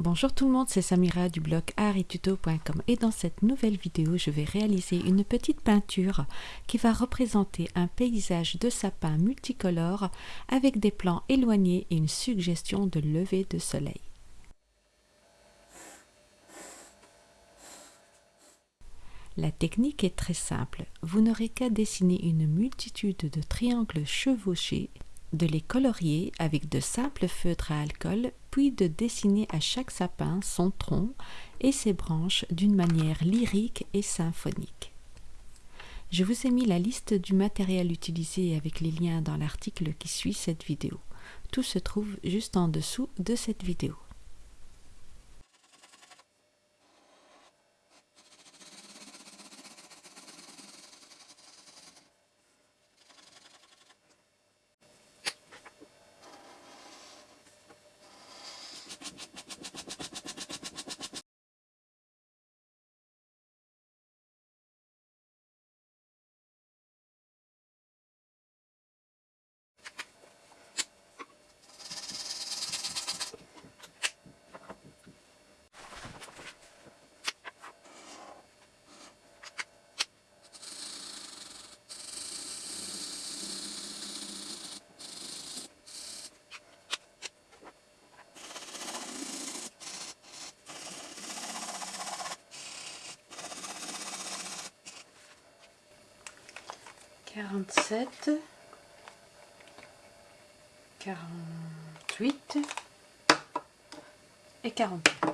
Bonjour tout le monde, c'est Samira du blog arituto.com et dans cette nouvelle vidéo, je vais réaliser une petite peinture qui va représenter un paysage de sapin multicolore avec des plans éloignés et une suggestion de lever de soleil. La technique est très simple. Vous n'aurez qu'à dessiner une multitude de triangles chevauchés de les colorier avec de simples feutres à alcool, de dessiner à chaque sapin son tronc et ses branches d'une manière lyrique et symphonique. Je vous ai mis la liste du matériel utilisé avec les liens dans l'article qui suit cette vidéo. Tout se trouve juste en dessous de cette vidéo. 47, 48 et 41.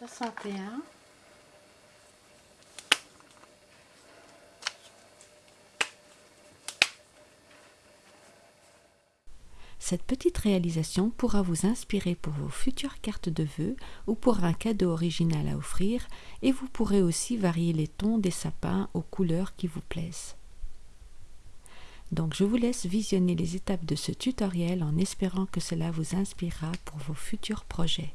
61 Cette petite réalisation pourra vous inspirer pour vos futures cartes de vœux ou pour un cadeau original à offrir et vous pourrez aussi varier les tons des sapins aux couleurs qui vous plaisent. Donc je vous laisse visionner les étapes de ce tutoriel en espérant que cela vous inspirera pour vos futurs projets.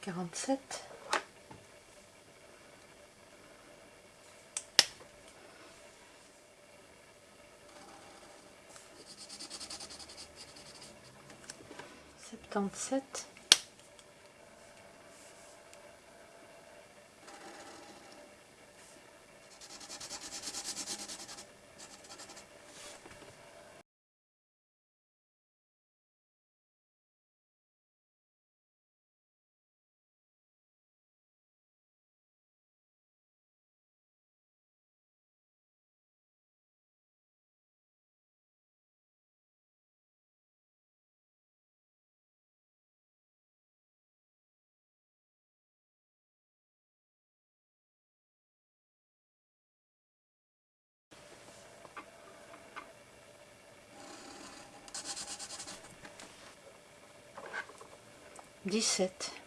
quarante-sept. septante-sept 17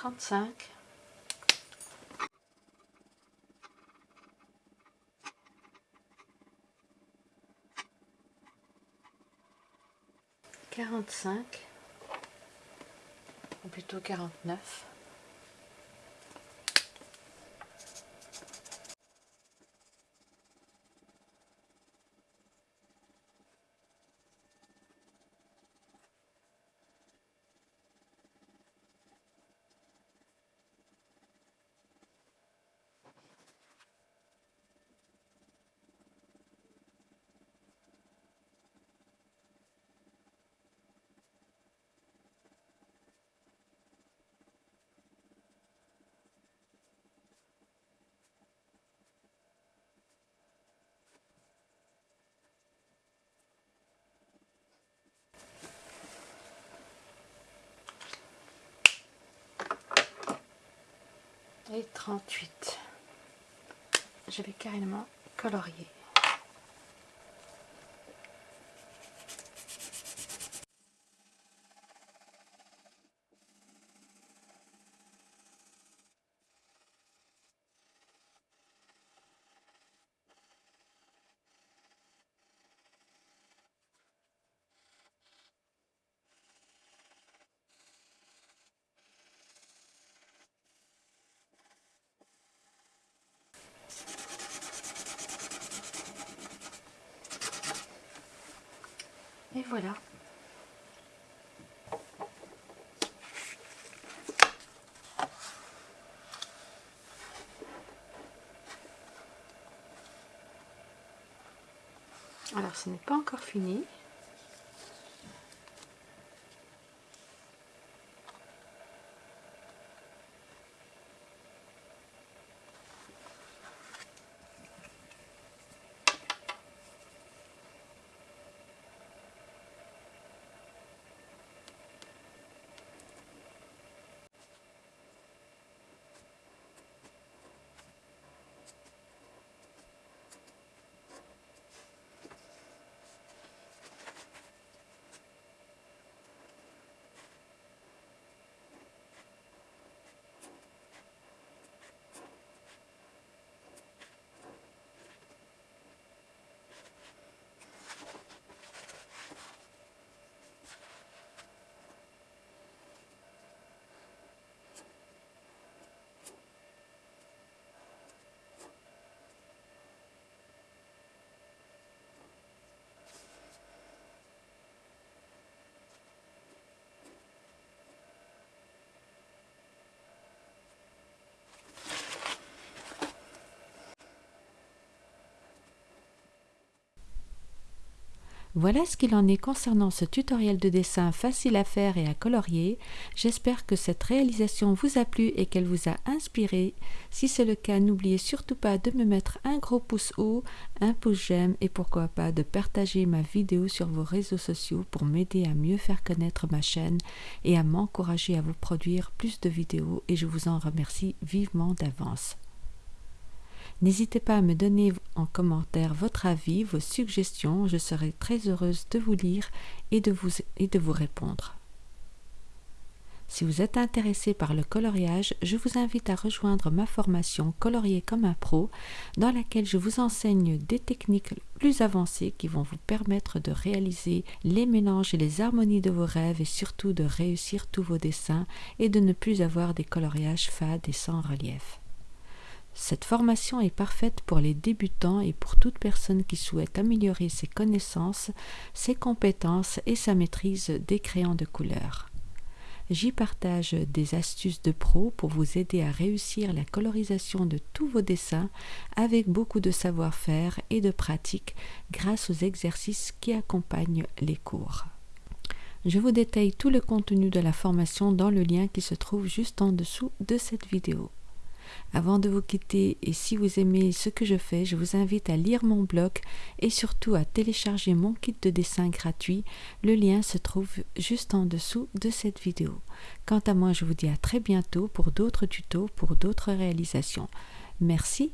trente-cinq. quarante-cinq. Ou plutôt quarante-neuf et 38 je vais carrément colorier Et voilà. Alors, ce n'est pas encore fini. Voilà ce qu'il en est concernant ce tutoriel de dessin facile à faire et à colorier. J'espère que cette réalisation vous a plu et qu'elle vous a inspiré. Si c'est le cas, n'oubliez surtout pas de me mettre un gros pouce haut, un pouce j'aime et pourquoi pas de partager ma vidéo sur vos réseaux sociaux pour m'aider à mieux faire connaître ma chaîne et à m'encourager à vous produire plus de vidéos et je vous en remercie vivement d'avance. N'hésitez pas à me donner en commentaire votre avis, vos suggestions, je serai très heureuse de vous lire et de vous, répondre. Si vous êtes intéressé par le coloriage, je vous invite à rejoindre ma formation Colorier comme un pro, dans laquelle je vous enseigne des techniques plus avancées qui vont vous permettre de réaliser les mélanges et les harmonies de vos rêves et surtout de réussir tous vos dessins et de ne plus avoir des coloriages fades et sans relief. Cette formation est parfaite pour les débutants et pour toute personne qui souhaite améliorer ses connaissances, ses compétences et sa maîtrise des crayons de couleur. J'y partage des astuces de pro pour vous aider à réussir la colorisation de tous vos dessins avec beaucoup de savoir-faire et de pratique grâce aux exercices qui accompagnent les cours. Je vous détaille tout le contenu de la formation dans le lien qui se trouve juste en dessous de cette vidéo. Avant de vous quitter et si vous aimez ce que je fais, je vous invite à lire mon blog et surtout à télécharger mon kit de dessin gratuit. Le lien se trouve juste en dessous de cette vidéo. Quant à moi, je vous dis à très bientôt pour d'autres tutos, pour d'autres réalisations. Merci